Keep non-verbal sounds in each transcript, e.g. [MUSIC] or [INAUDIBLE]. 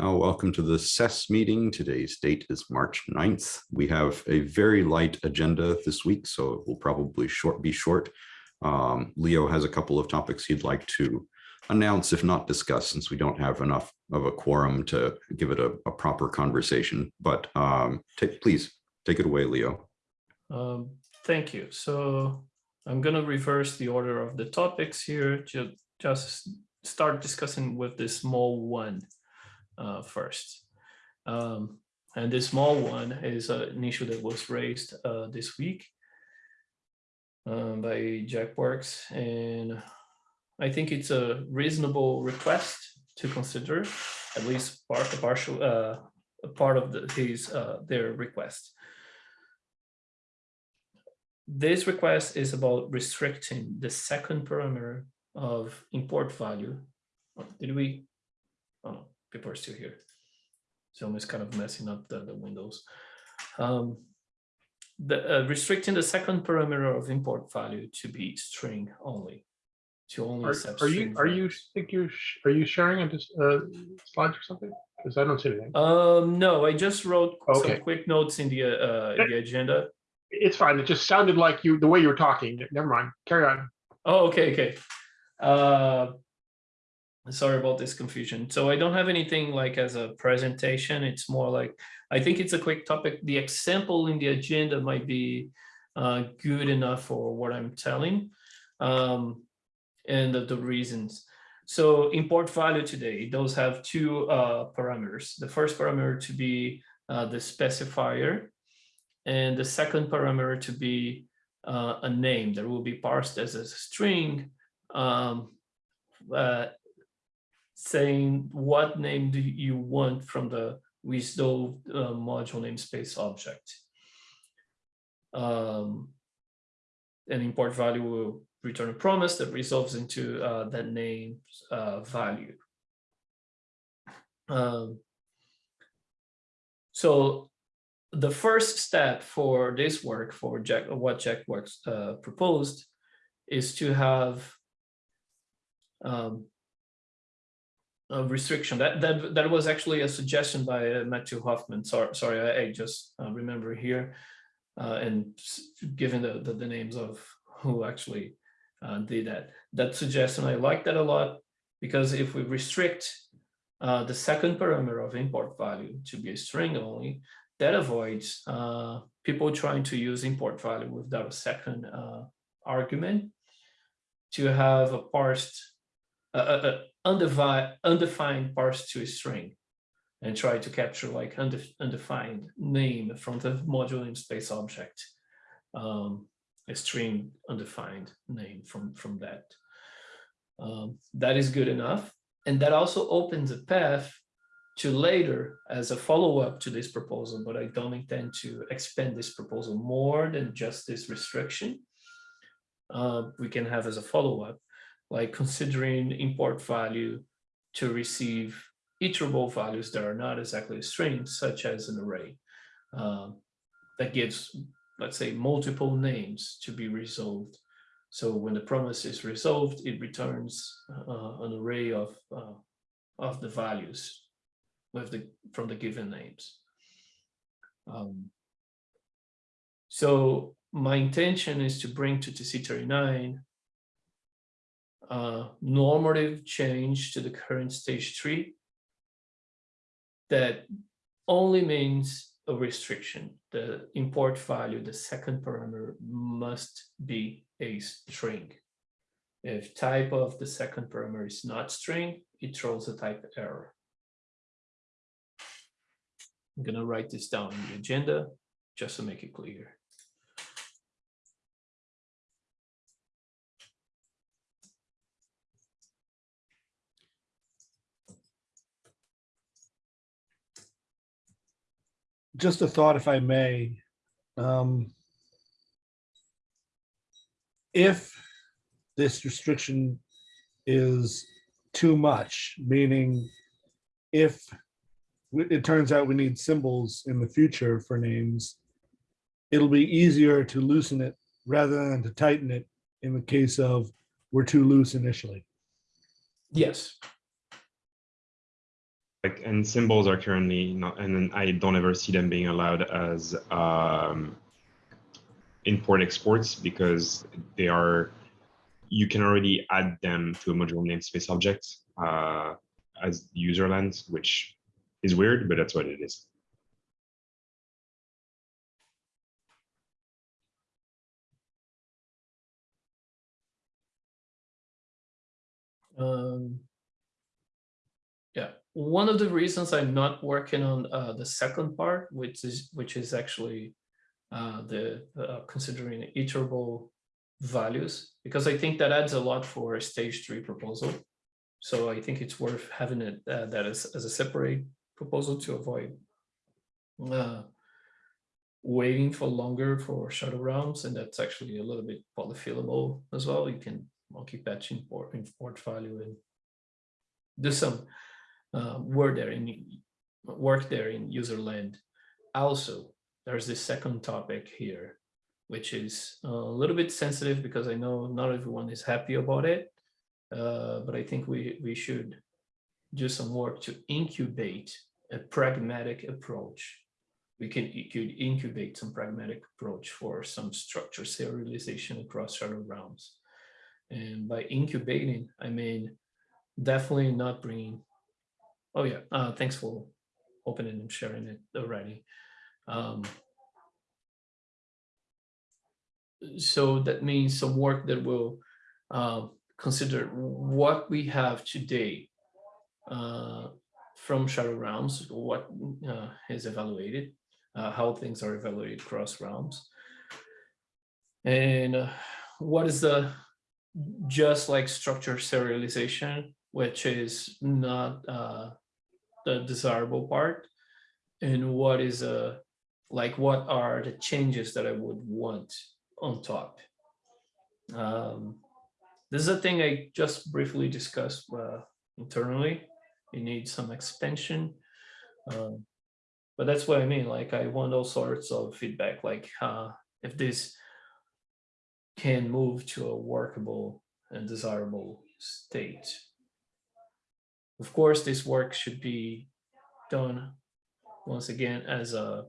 Uh, welcome to the SES meeting. Today's date is March 9th. We have a very light agenda this week, so it will probably short be short. Um, Leo has a couple of topics he'd like to announce, if not discuss, since we don't have enough of a quorum to give it a, a proper conversation. But um, please take it away, Leo. Um, thank you. So I'm going to reverse the order of the topics here to just start discussing with the small one uh, first. Um, and this small one is an issue that was raised uh, this week um, by JackWorks. And I think it's a reasonable request to consider, at least part, a partial, uh, a part of the, his, uh, their request. This request is about restricting the second parameter of import value. Did we? Oh no, people are still here. So it's kind of messing up the, the windows. Um, the, uh, restricting the second parameter of import value to be string only. To only Are, are you, are you, think you're, are you sharing a uh, slides or something? Because I don't see anything. Um, no, I just wrote Okay. some quick notes in the, uh, uh, the agenda. It's fine. It just sounded like you, the way you were talking. Never mind. Carry on. Oh, okay, okay. Uh, sorry about this confusion. So I don't have anything like as a presentation. It's more like, I think it's a quick topic. The example in the agenda might be uh, good enough for what I'm telling um, and the, the reasons. So import value today, those have two uh, parameters. The first parameter to be uh, the specifier and the second parameter to be uh, a name that will be parsed as a string um, uh, saying what name do you want from the WSDO uh, module namespace object. Um, an import value will return a promise that resolves into uh, that name's uh, value. Um, so the first step for this work, for Jack, what JackWorks uh, proposed, is to have um, restriction. That that that was actually a suggestion by uh, Mathieu Hofman. Sorry, sorry, I, I just uh, remember here, uh, and given the, the the names of who actually uh, did that, that suggestion I like that a lot because if we restrict uh, the second parameter of import value to be a string only, that avoids people trying to use import value without a second argument to have a parsed, uh, undefined, undefined parsed to a string and try to capture like unde undefined name from the module namespace object, um, a string undefined name from, from that. Um, that is good enough. And that also opens a path to later as a follow-up to this proposal, but I don't intend to expand this proposal more than just this restriction. Uh, we can have as a follow-up, like considering import value to receive iterable values that are not exactly strings, such as an array um, that gives, let's say, multiple names to be resolved. So when the promise is resolved, it returns uh, an array of, uh, of the values with the from the given names. Um, so my intention is to bring to TC39 uh, normative change to the current stage three that only means a restriction. The import value, the second parameter must be a string. If type of the second parameter is not string, it throws a type error. I'm gonna write this down in the agenda just to make it clear. Just a thought, if I may. Um, If this restriction is too much, meaning if it turns out we need symbols in the future for names, it'll be easier to loosen it rather than to tighten it in the case of we're too loose initially. Yes. Like, and symbols are currently not, and I don't ever see them being allowed as um, import exports because they are, you can already add them to a module namespace object uh, as userland, which is weird, but that's what it is. Um, yeah, one of the reasons I'm not working on uh, the second part, which is which is actually uh, the uh, considering iterable values, because I think that adds a lot for a stage three proposal. So I think it's worth having it uh, that as, as a separate proposal to avoid uh, waiting for longer for shadow realms, and that's actually a little bit polyfillable as well. You can monkey patch import import value and do some uh, work there in work there in user land. Also, there's this second topic here, which is a little bit sensitive because I know not everyone is happy about it, uh, but I think we we should do some work to incubate a pragmatic approach. We can could incubate some pragmatic approach for some structure serialization across shadow realms. And by incubating, I mean definitely not bringing. Oh yeah, uh, thanks for opening and sharing it already. Um, so that means some work that will uh, consider. What we have today uh, from Shadow Realms, what uh, is evaluated, uh, how things are evaluated across realms, and uh, what is the just like structure serialization, which is not uh, the desirable part, and what is a like what are the changes that I would want on top. Um, this is a thing I just briefly discussed uh, internally. It needs some expansion, um, but that's what I mean. Like I want all sorts of feedback, like uh, if this can move to a workable and desirable state. Of course, this work should be done once again as a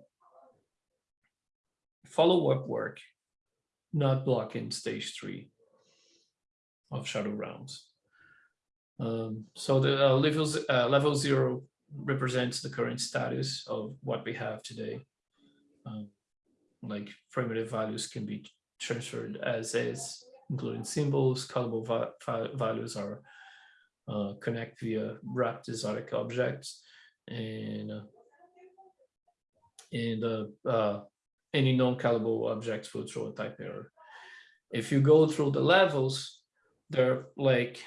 follow-up work, not blocking stage three of Shadow Realms. Um, so the uh, levels, uh, level zero represents the current status of what we have today. Um, like primitive values can be transferred as is, including symbols, callable va values are uh, connect via wrapped exotic objects, and uh, and uh, uh, any non-callable objects will throw a type error. If you go through the levels, they're like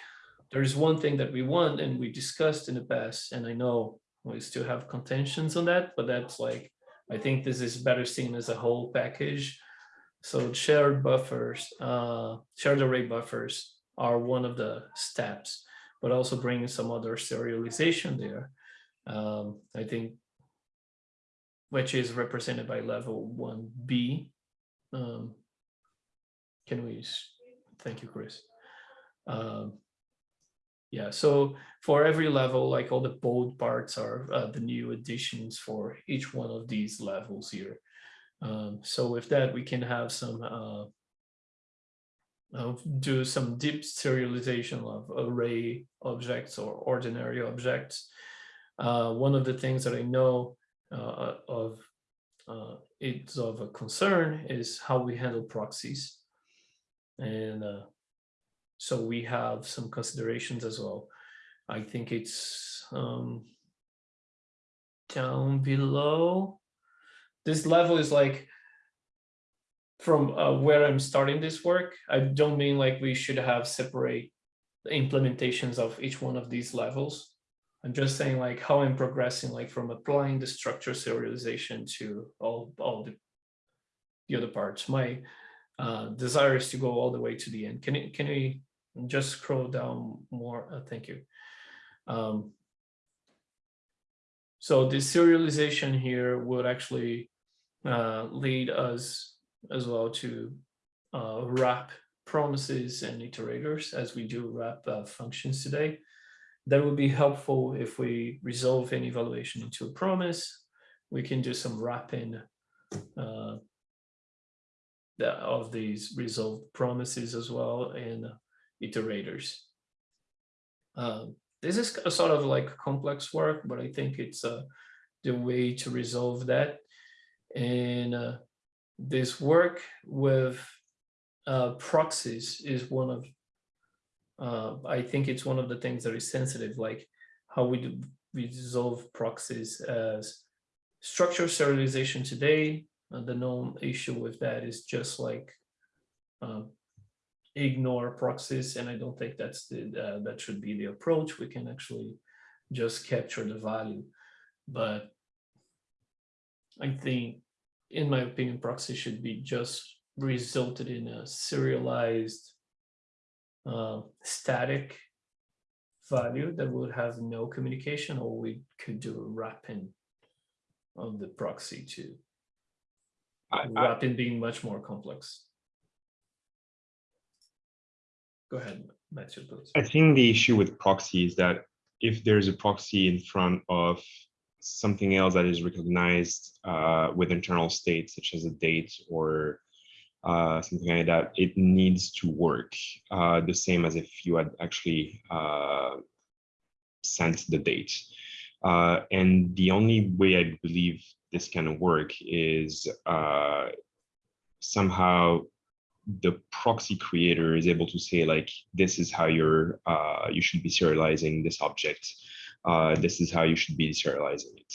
there's one thing that we want and we discussed in the past, and I know we still have contentions on that, but that's like I think this is better seen as a whole package. So shared buffers, uh, shared array buffers are one of the steps, but also bringing some other serialization there. Um, I think, which is represented by level 1B. Um, can we, thank you, Chris. Um, yeah, so for every level, like all the bold parts are uh, the new additions for each one of these levels here. Um, so with that, we can have some uh, uh, do some deep serialization of array objects or ordinary objects. Uh, one of the things that I know uh, of uh, it's of a concern is how we handle proxies. And uh, so we have some considerations as well. I think it's um, down below this level is like from uh, where I'm starting this work. I don't mean like we should have separate implementations of each one of these levels. I'm just saying like how I'm progressing, like from applying the structure serialization to all, all the, the other parts. My uh, desire is to go all the way to the end. Can you, can we just scroll down more? Uh, thank you. Um, so the serialization here would actually uh, lead us as well to uh, wrap promises and iterators as we do wrap uh, functions today. that would be helpful if we resolve any evaluation into a promise. We can do some wrapping uh, of these resolved promises as well and iterators. Um, This is a sort of like complex work, but I think it's uh, the way to resolve that. And uh, this work with uh, proxies is one of, uh, I think it's one of the things that is sensitive, like how we do, we resolve proxies as structure serialization today. uh, the known issue with that is just like um, ignore proxies, and I don't think that's the that should be the approach. We can actually just capture the value, but I think, in my opinion, proxy should be just resulted in a serialized uh, static value that would have no communication, or we could do a wrapping of the proxy too. I- I- Wrapping being much more complex. Go ahead, Mathieu, please. I think the issue with proxy is that if there's a proxy in front of something else that is recognized uh, with internal state, such as a date or uh, something like that, it needs to work uh, the same as if you had actually uh, sent the date. Uh, and the only way I believe this can work is uh, somehow the proxy creator is able to say like this is how you're you should be serializing this object uh, this is how you should be serializing it.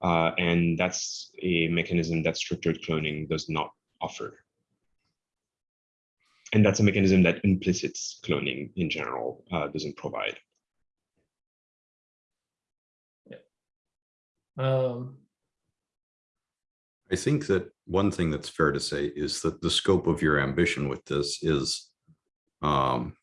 Uh, and that's a mechanism that structured cloning does not offer. And that's a mechanism that implicit cloning in general uh, doesn't provide. Um, I think that one thing that's fair to say is that the scope of your ambition with this is um,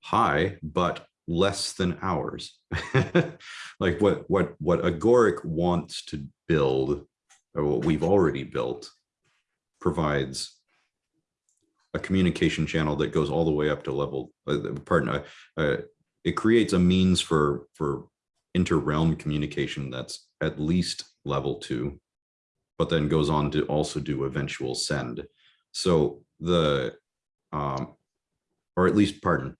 high, but less than ours. [LAUGHS] Like what, what, what Agoric wants to build, or what we've already built, provides a communication channel that goes all the way up to level, uh, pardon, uh, uh, it creates a means for, for inter-realm communication that's at least level two, but then goes on to also do eventual send. So the, um, or at least, pardon,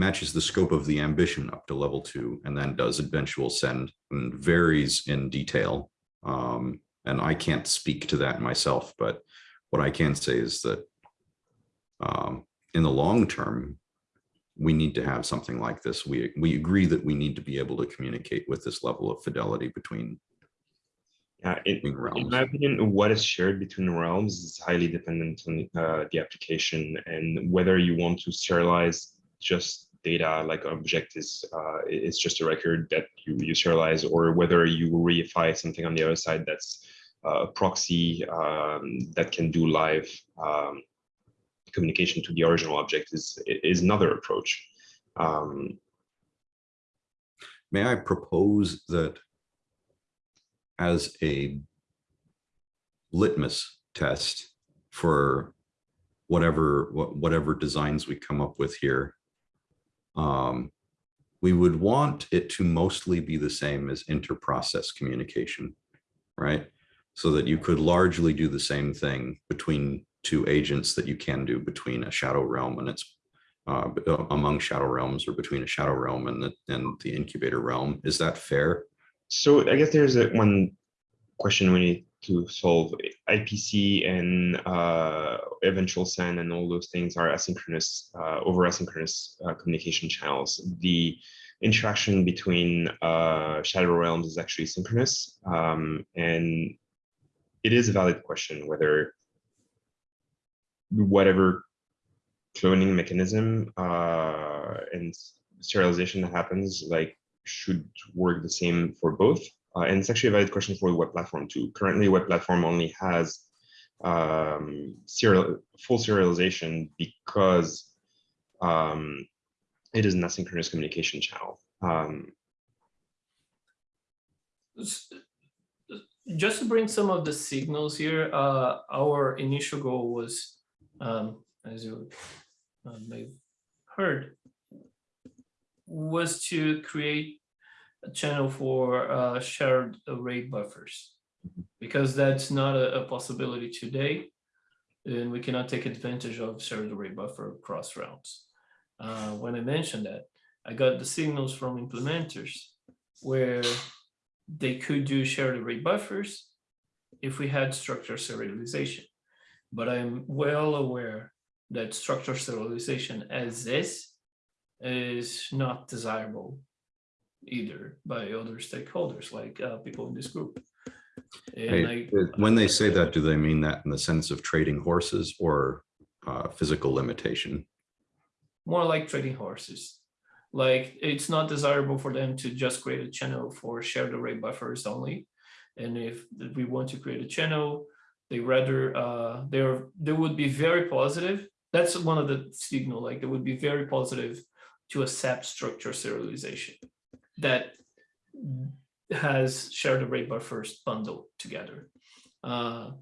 matches the scope of the ambition up to level two and then does eventual send and varies in detail. Um, and I can't speak to that myself, but what I can say is that um, in the long term, we need to have something like this. We, we agree that we need to be able to communicate with this level of fidelity between yeah it, In my opinion, what is shared between realms is highly dependent on uh, the application and whether you want to serialize just data like object is uh, is just a record that you, serialize or whether you reify something on the other side that's uh, a proxy um, that can do live um, communication to the original object is is another approach. Um, May I propose that as a litmus test for whatever, whatever designs we come up with here, um, we would want it to mostly be the same as inter-process communication, right? So that you could largely do the same thing between two agents that you can do between a shadow realm and its uh, uh, among shadow realms or between a shadow realm and the, and the incubator realm. Is that fair? So I guess there's a, one question we need to solve. IPC and uh, eventual send and all those things are asynchronous, uh, over asynchronous uh, communication channels. The interaction between uh, shadow realms is actually synchronous, um, and it is a valid question whether whatever cloning mechanism uh, and serialization that happens like should work the same for both. Uh, and it's actually a valid question for the web platform too. Currently, web platform only has um, serial full serialization because um, it is an asynchronous communication channel. Um, just to bring some of the signals here, uh, our initial goal was, um, as you uh, may have heard, was to create channel for uh, shared array buffers. Because that's not a, a possibility today. And we cannot take advantage of shared array buffer across routes. Uh, when I mentioned that, I got the signals from implementers where they could do shared array buffers if we had structure serialization. But I'm well aware that structure serialization as is is not desirable either by other stakeholders like uh, people in this group. And I, When they say that, do they mean that in the sense of trading horses or uh, physical limitation? more like trading horses. Like it's not desirable for them to just create a channel for shared array buffers only. And if we want to create a channel, they rather uh they're they would be very positive. That's one of the signal, like they would be very positive to accept structure serialization that has shared array buffers bundled together. Uh,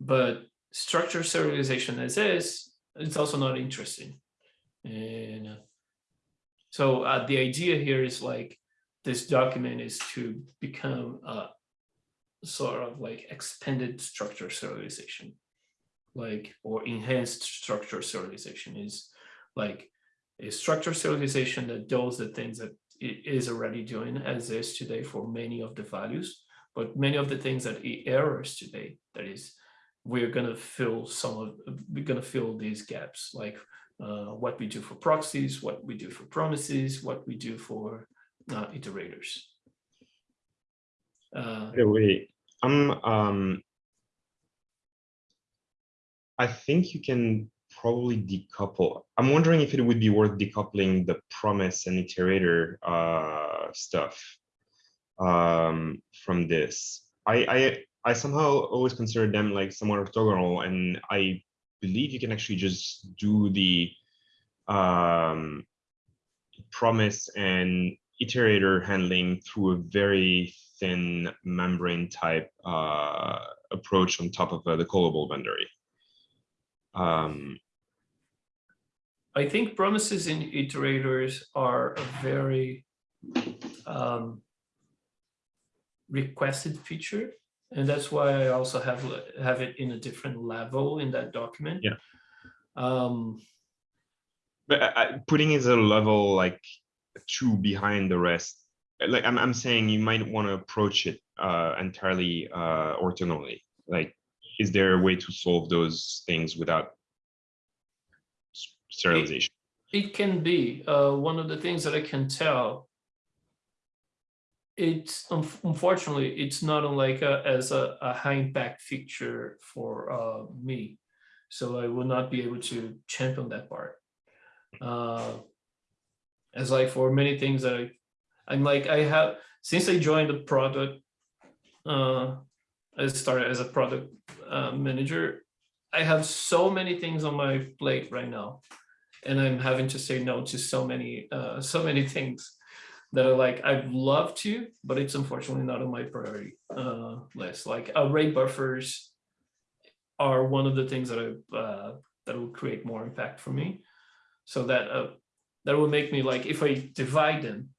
but structure serialization as is, it's also not interesting. And uh, so uh, the idea here is like this document is to become a sort of like expanded structure serialization, like or enhanced structure serialization is like a structure serialization that does the things that is already doing as is today for many of the values, but many of the things that it errors today, that is, we're gonna fill some of, we're gonna fill these gaps, like uh, what we do for proxies, what we do for promises, what we do for uh, iterators. Uh, way, I'm, um, I think you can probably decouple. I'm wondering if it would be worth decoupling the promise and iterator uh, stuff um, from this. I, I I somehow always consider them like somewhat orthogonal, and I believe you can actually just do the um, promise and iterator handling through a very thin membrane type uh, approach on top of uh, the callable boundary. Um, I think promises and iterators are a very um, requested feature. And that's why I also have have it in a different level in that document. Yeah. Um, but I, I- putting it at a level like two behind the rest, like I'm, I'm saying you might want to approach it uh, entirely uh, orthogonally. Like, is there a way to solve those things without sterilization? serialization? It can be, uh, one of the things that I can tell. It's unf- unfortunately, it's not like a, as a, a high impact feature for, uh, me. So I will not be able to champion that part. Uh, As like for many things that I, I'm like, I have, since I joined the product. Uh, I started as a product, uh, manager. I have so many things on my plate right now and I'm having to say no to so many, uh, so many things that are like, I'd love to, but it's unfortunately not on my priority, uh, list, like array buffers are one of the things that I, uh, that will create more impact for me. So that, uh, that would make me like, if I divide them,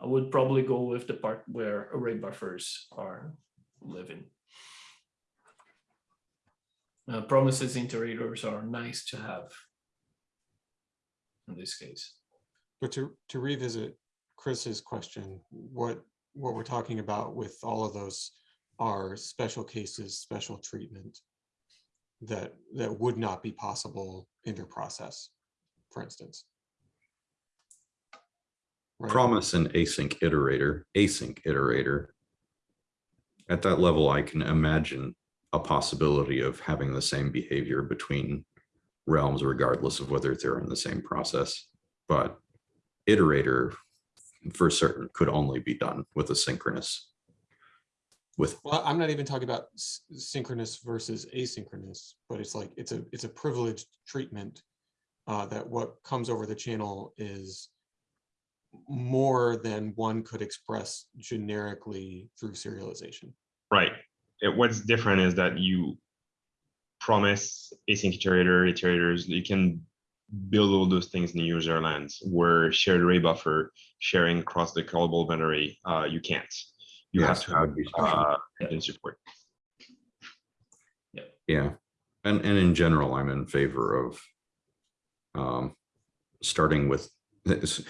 I would probably go with the part where array buffers are living. Uh, promises iterators are nice to have in this case. But to, to revisit Chris's question, what, what we're talking about with all of those are special cases, special treatment that, that would not be possible inter-process, for instance. Right? Promise an async iterator, async iterator. At that level, I can imagine a possibility of having the same behavior between realms regardless of whether they're in the same process. But iterator for certain could only be done with a synchronous. With, Well, I'm not even talking about synchronous versus asynchronous, but it's like, it's a, it's a privileged treatment. Uh, that what comes over the channel is more than one could express generically through serialization. Right. It- what's different is that you promise async iterator, iterators, you can build all those things in user lands where shared array buffer sharing across the callable boundary, uh, you can't. You have to have would uh, Yeah. engine support. Yeah, Yeah. and, and in general, I'm in favor of um, starting with this,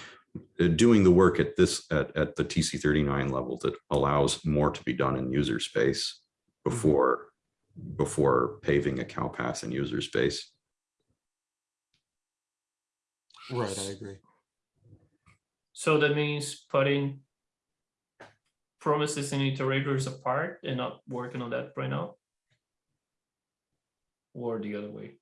uh, doing the work at this, at, at the TC thirty-nine level that allows more to be done in user space before, before paving a cow path in user space. Right, I agree. So that means putting promises and iterators apart and not working on that right now? Or the other way?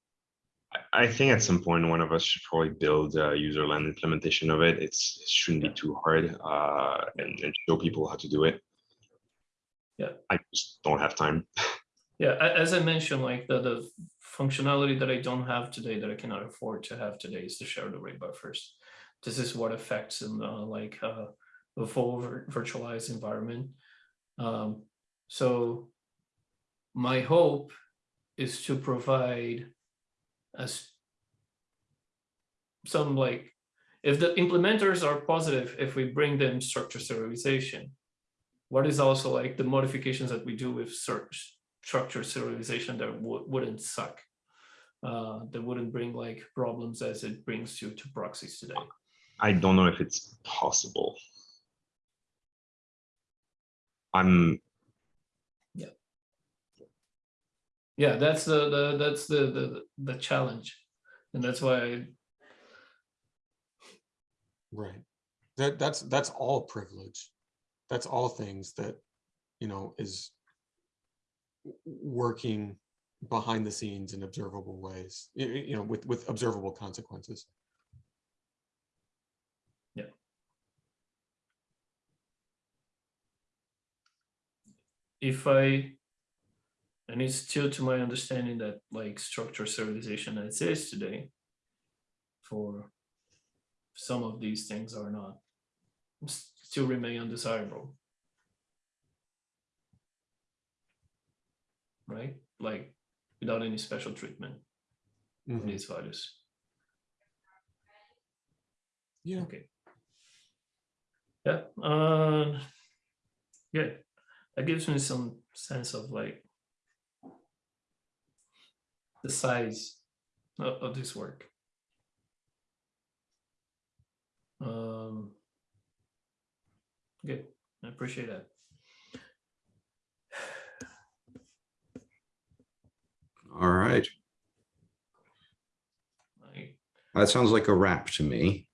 I- I think at some point, one of us should probably build a user land implementation of it. It's, it shouldn't be too hard, uh, and, and show people how to do it. Yeah. I just don't have time. Yeah, as I mentioned, like the, the functionality that I don't have today that I cannot afford to have today is to shared array buffers. This is what affects in uh, like uh, a full virtualized environment. Um, so my hope is to provide as some like, if the implementers are positive, if we bring them structure serialization, what is also like the modifications that we do with search structure serialization that would, wouldn't suck. Uh, that wouldn't bring like problems as it brings you to proxies today. I don't know if it's possible. I'm, yeah. Yeah, that's the, the, that's the, the, the challenge. And that's why, I- Right. That, that's, that's all privilege. That's all things that, you know, is working behind the scenes in observable ways, you know, with, with observable consequences. Yeah. If I, and it's still to my understanding that like structure serialization exists today for some of these things are not, still remain undesirable. Right? Like without any special treatment for Mhm. these values. Yeah. Okay. Yeah, uh, good. That gives me some sense of like the size of, of this work. Um, good, I appreciate that. All right, that sounds like a wrap to me.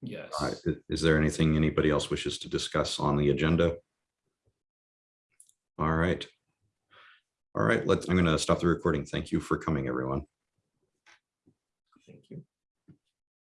yes. Uh, Is there anything anybody else wishes to discuss on the agenda? All right. All right, let's, I'm going to stop the recording. Thank you for coming, everyone.